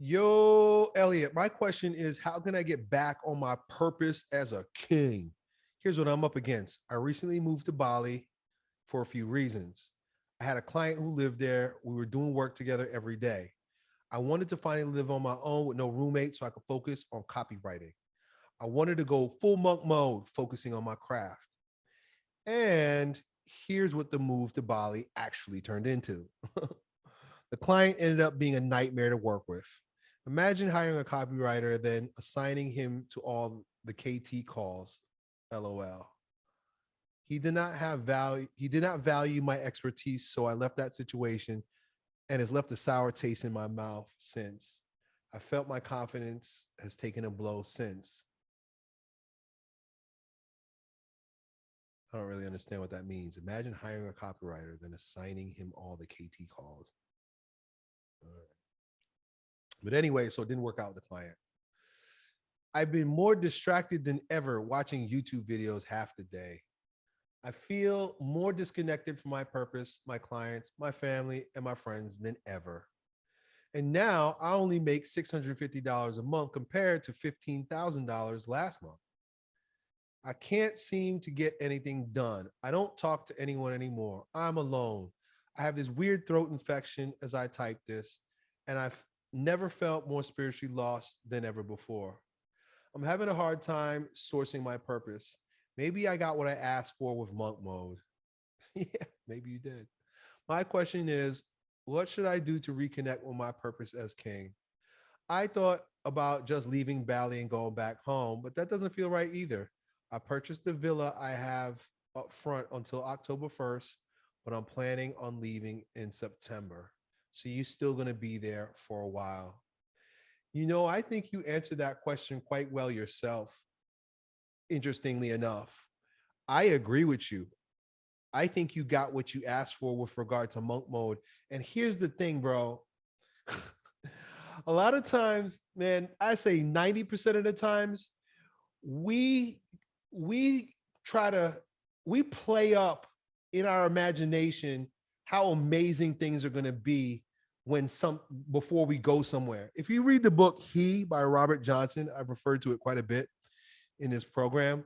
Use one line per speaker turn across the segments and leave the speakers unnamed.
Yo, Elliot, my question is how can I get back on my purpose as a king? Here's what I'm up against. I recently moved to Bali for a few reasons. I had a client who lived there. We were doing work together every day. I wanted to finally live on my own with no roommate so I could focus on copywriting. I wanted to go full monk mode, focusing on my craft. And here's what the move to Bali actually turned into. the client ended up being a nightmare to work with. Imagine hiring a copywriter, then assigning him to all the KT calls, LOL. He did not have value. He did not value my expertise. So I left that situation and has left a sour taste in my mouth since. I felt my confidence has taken a blow since. I don't really understand what that means. Imagine hiring a copywriter, then assigning him all the KT calls. But anyway, so it didn't work out with the client. I've been more distracted than ever watching YouTube videos half the day. I feel more disconnected from my purpose, my clients, my family, and my friends than ever. And now I only make $650 a month compared to $15,000 last month. I can't seem to get anything done. I don't talk to anyone anymore. I'm alone. I have this weird throat infection as I type this, and I've never felt more spiritually lost than ever before. I'm having a hard time sourcing my purpose. Maybe I got what I asked for with monk mode. yeah, maybe you did. My question is, what should I do to reconnect with my purpose as king? I thought about just leaving Bali and going back home, but that doesn't feel right either. I purchased the villa I have up front until October 1st, but I'm planning on leaving in September. So you're still going to be there for a while. You know, I think you answered that question quite well yourself. Interestingly enough, I agree with you. I think you got what you asked for with regard to monk mode. And here's the thing, bro. a lot of times, man, I say 90% of the times, we we try to we play up in our imagination how amazing things are going to be when some before we go somewhere. If you read the book He by Robert Johnson, I've referred to it quite a bit in this program.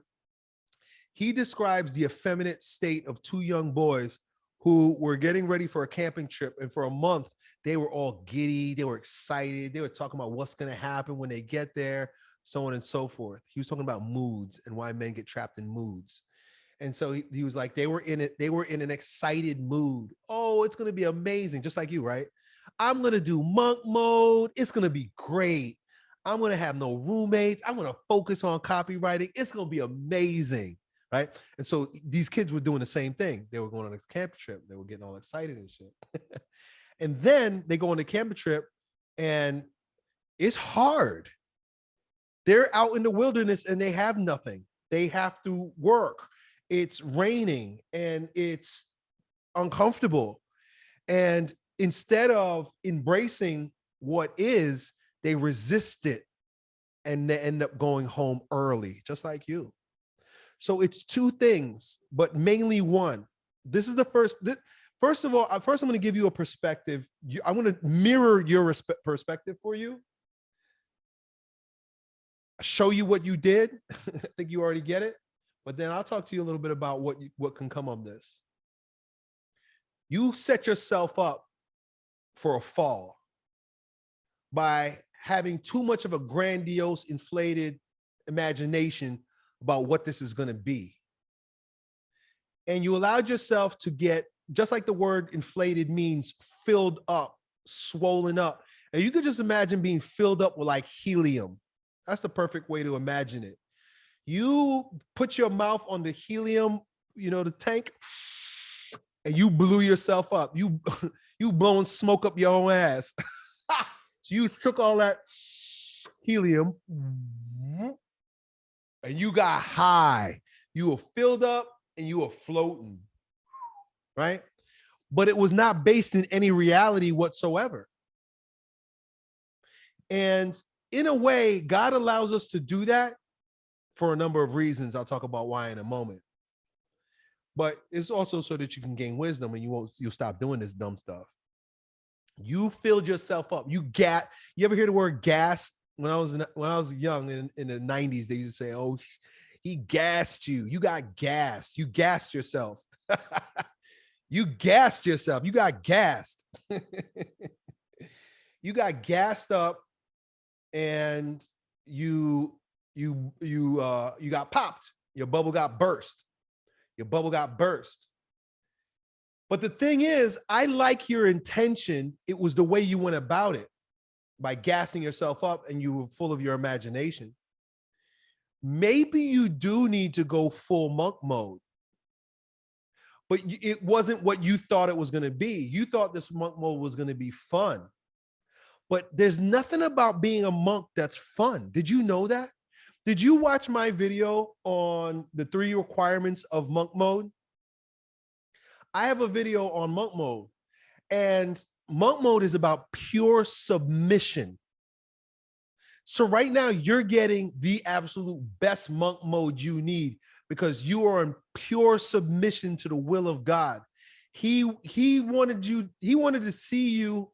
He describes the effeminate state of two young boys who were getting ready for a camping trip and for a month they were all giddy, they were excited, they were talking about what's going to happen when they get there, so on and so forth. He was talking about moods and why men get trapped in moods. And so he, he was like, they were in it, they were in an excited mood. Oh, it's going to be amazing, just like you, right? I'm to do monk mode. It's to be great. I'm to have no roommates. I'm to focus on copywriting. It's to be amazing. Right. And so these kids were doing the same thing. They were going on a camp trip. They were getting all excited and shit. and then they go on a camp trip and it's hard. They're out in the wilderness and they have nothing. They have to work. It's raining and it's uncomfortable. And instead of embracing what is, they resist it and they end up going home early, just like you. So it's two things, but mainly one. This is the first. This, first of all, first I'm going to give you a perspective. You, I want to mirror your perspective for you. Show you what you did. I think you already get it. But then I'll talk to you a little bit about what you, what can come of this. You set yourself up for a fall by having too much of a grandiose, inflated imagination about what this is going to be. And you allowed yourself to get, just like the word inflated means filled up, swollen up. And you could just imagine being filled up with like helium. That's the perfect way to imagine it. You put your mouth on the helium, you know, the tank, and you blew yourself up. You you blowing smoke up your own ass. so you took all that helium and you got high. You were filled up and you were floating, right? But it was not based in any reality whatsoever. And in a way, God allows us to do that for a number of reasons. I'll talk about why in a moment but it's also so that you can gain wisdom and you won't you'll stop doing this dumb stuff You filled yourself up. You gat. You ever hear the word gas? When I was when I was young in, in the 90s, they used to say, Oh, he gassed you. You got gassed. You gassed yourself. you gassed yourself. You got gassed. you got gassed up and you you you uh you got popped. Your bubble got burst. Your bubble got burst. But the thing is, I like your intention. It was the way you went about it by gassing yourself up and you were full of your imagination. Maybe you do need to go full monk mode, but it wasn't what you thought it was going to be. You thought this monk mode was going to be fun, but there's nothing about being a monk that's fun. Did you know that? Did you watch my video on the three requirements of monk mode? I have a video on monk mode and monk mode is about pure submission. So right now you're getting the absolute best monk mode you need because you are in pure submission to the will of God. He, he wanted you, he wanted to see you,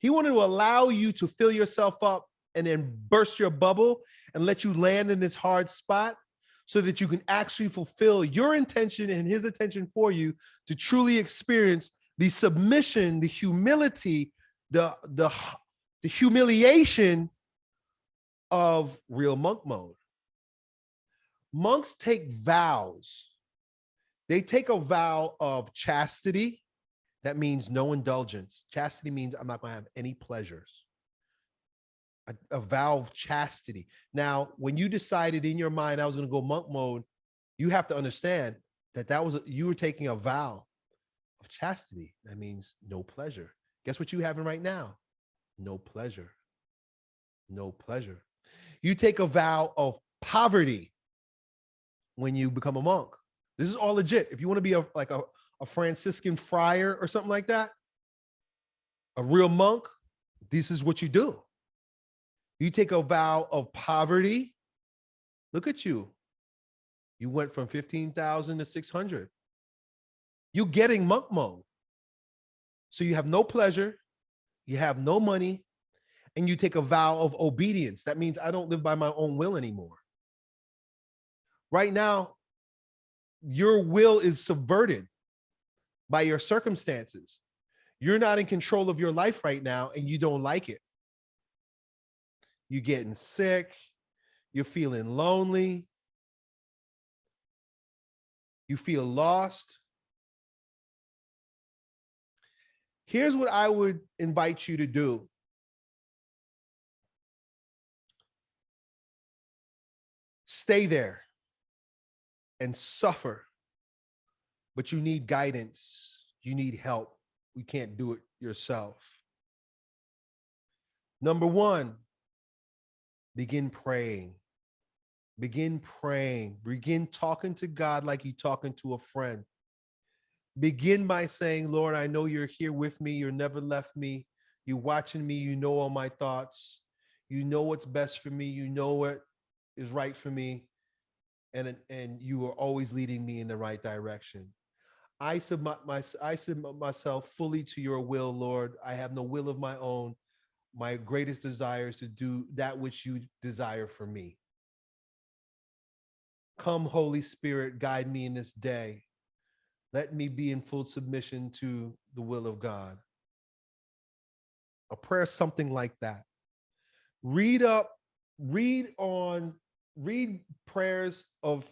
he wanted to allow you to fill yourself up and then burst your bubble and let you land in this hard spot so that you can actually fulfill your intention and his intention for you to truly experience the submission, the humility, the, the, the humiliation of real monk mode. Monks take vows. They take a vow of chastity. That means no indulgence. Chastity means I'm not to have any pleasures. A, a vow of chastity. Now, when you decided in your mind I was going to go monk mode, you have to understand that that was a, you were taking a vow of chastity. That means no pleasure. Guess what you having right now? No pleasure. No pleasure. You take a vow of poverty when you become a monk. This is all legit. If you want to be a like a, a Franciscan friar or something like that, a real monk, this is what you do. You take a vow of poverty. Look at you. You went from 15,000 to 600. You're getting monk mode. So you have no pleasure, you have no money, and you take a vow of obedience. That means I don't live by my own will anymore. Right now, your will is subverted by your circumstances. You're not in control of your life right now and you don't like it. You're getting sick. You're feeling lonely. You feel lost. Here's what I would invite you to do. Stay there and suffer, but you need guidance. You need help. You can't do it yourself. Number one, begin praying. Begin praying. Begin talking to God like you're talking to a friend. Begin by saying, Lord, I know you're here with me. You're never left me. You're watching me. You know all my thoughts. You know what's best for me. You know what is right for me. And, and you are always leading me in the right direction. I submit, my, I submit myself fully to your will, Lord. I have no will of my own. My greatest desire is to do that which you desire for me. Come, Holy Spirit, guide me in this day. Let me be in full submission to the will of God. A prayer, something like that. Read up, read on, read prayers of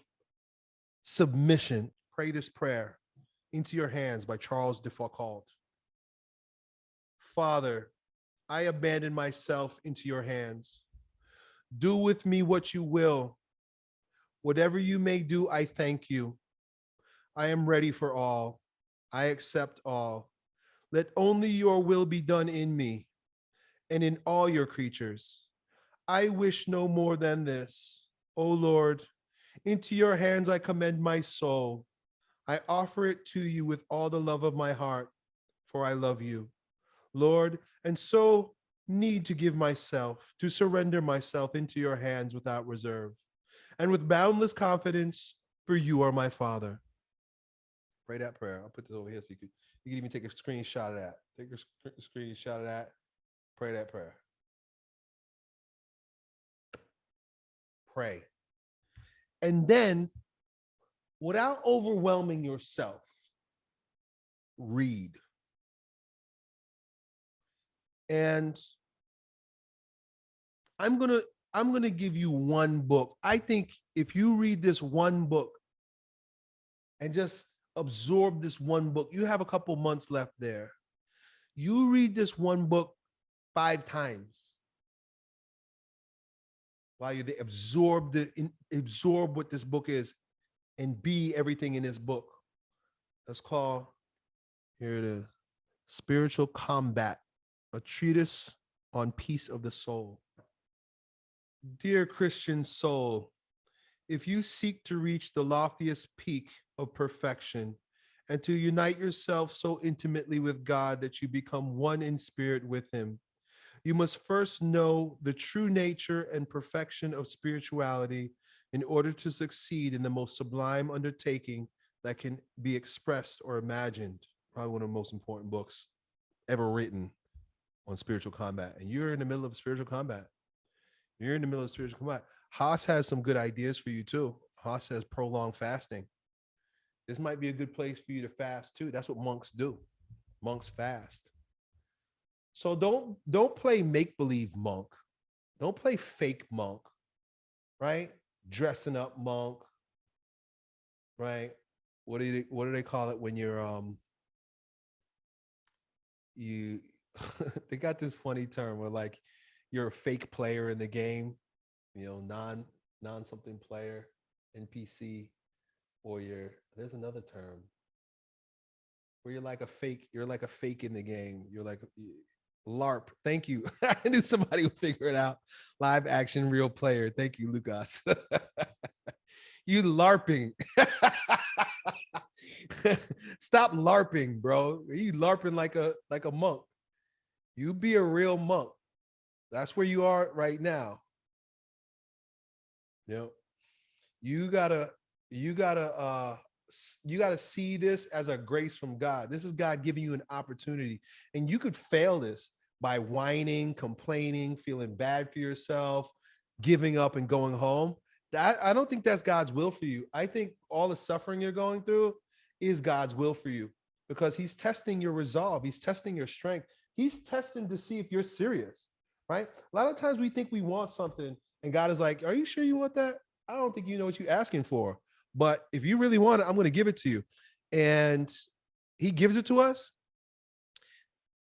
submission. Pray this prayer into your hands by Charles de Foucault. Father, I abandon myself into your hands. Do with me what you will. Whatever you may do, I thank you. I am ready for all. I accept all. Let only your will be done in me and in all your creatures. I wish no more than this. O Lord, into your hands I commend my soul. I offer it to you with all the love of my heart, for I love you, Lord, and so need to give myself, to surrender myself into your hands without reserve, and with boundless confidence, for you are my Father. Pray that prayer. I'll put this over here so you can You can even take a screenshot of that. Take a sc- screenshot of that. Pray that prayer. Pray. And then, without overwhelming yourself, read. And I'm going to I'm going to give you one book. I think if you read this one book and just absorb this one book, you have a couple months left there. You read this one book five times while you absorb the in, absorb what this book is and be everything in this book. Let's call here it is spiritual combat a treatise on peace of the soul Dear Christian soul, if you seek to reach the loftiest peak of perfection and to unite yourself so intimately with God that you become one in spirit with him, you must first know the true nature and perfection of spirituality in order to succeed in the most sublime undertaking that can be expressed or imagined. Probably one of the most important books ever written on spiritual combat. And you're in the middle of spiritual combat. You're in the middle of spiritual combat. Haas has some good ideas for you too. Haas says prolonged fasting. This might be a good place for you to fast too. That's what monks do. Monks fast. So don't don't play make believe monk. Don't play fake monk. Right? Dressing up monk. Right? What do they what do they call it when you're um you they got this funny term where like you're a fake player in the game, you know, non non something player, NPC, or you're there's another term where you're like a fake, you're like a fake in the game. You're like LARP. Thank you. I knew somebody would figure it out. Live action real player. Thank you, Lucas. you LARPing. Stop LARPing, bro. You LARPing like a like a monk. You be a real monk. That's where you are right now. You know, you gotta, you gotta, uh, you gotta see this as a grace from God. This is God giving you an opportunity, and you could fail this by whining, complaining, feeling bad for yourself, giving up, and going home. That I don't think that's God's will for you. I think all the suffering you're going through is God's will for you because He's testing your resolve. He's testing your strength. He's testing to see if you're serious right? A lot of times we think we want something and God is like, are you sure you want that? I don't think you know what you're asking for. But if you really want it, I'm going to give it to you. And he gives it to us.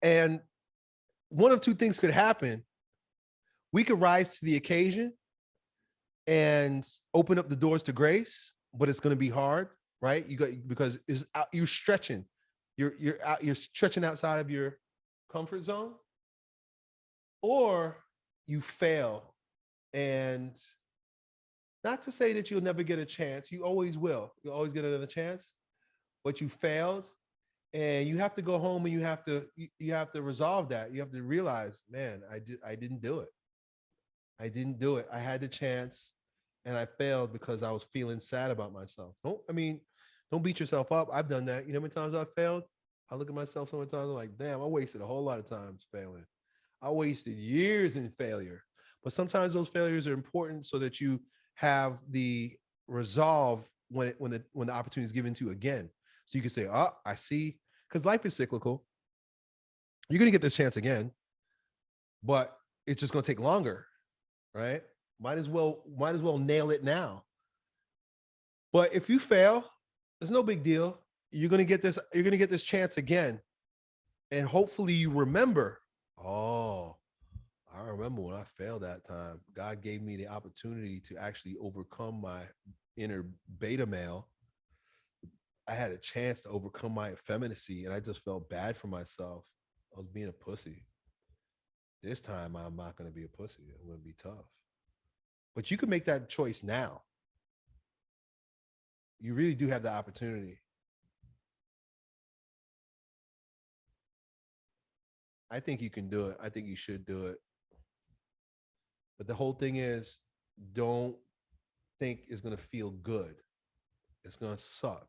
And one of two things could happen. We could rise to the occasion and open up the doors to grace, but it's going to be hard, right? You got because it's out, you're stretching. You're you're out, you're stretching outside of your comfort zone or you fail. And not to say that you'll never get a chance you always will. You always get another chance but you failed and you have to go home and you have to you, have to resolve that. You have to realize man i did i didn't do it. I didn't do it. I had the chance and i failed because i was feeling sad about myself. Don't i mean don't beat yourself up. I've done that. You know how many times i've failed i look at myself so many times i'm like damn i wasted a whole lot of times failing I wasted years in failure. But sometimes those failures are important so that you have the resolve when it, when the when the opportunity is given to you again. So you can say, "Oh, I see," because life is cyclical. You're gonna get this chance again, but it's just gonna take longer, right? Might as well might as well nail it now. But if you fail, there's no big deal. You're gonna get this. You're gonna get this chance again, and hopefully you remember Oh, I remember when I failed that time. God gave me the opportunity to actually overcome my inner beta male. I had a chance to overcome my effeminacy and I just felt bad for myself. I was being a pussy. This time I'm not going to be a pussy. Going to be tough. But you can make that choice now. You really do have the opportunity. I think you can do it. I think you should do it. But the whole thing is don't think it's going to feel good. It's going to suck.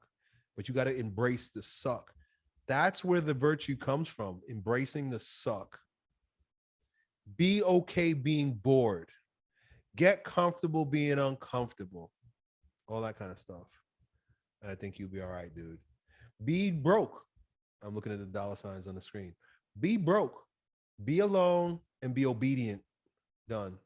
But you got to embrace the suck. That's where the virtue comes from, embracing the suck. Be okay being bored. Get comfortable being uncomfortable. All that kind of stuff. And I think you'll be all right, dude. Be broke. I'm looking at the dollar signs on the screen. Be broke. Be alone and be obedient. Done.